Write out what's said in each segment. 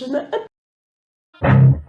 пирожное. Пирожное.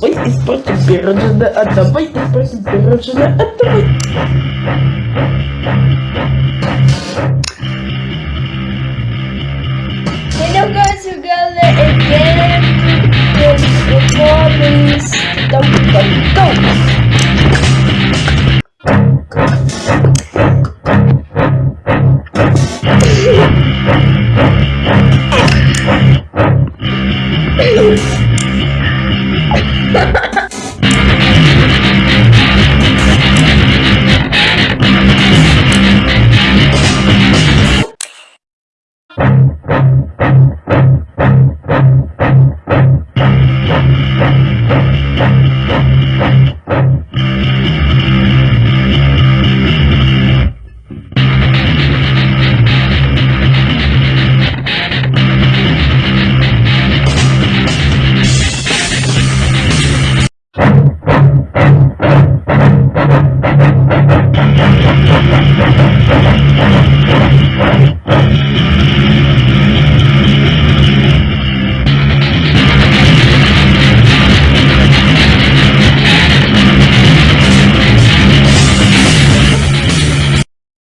А давай испортим пирожное, а давай испортим пирожное, а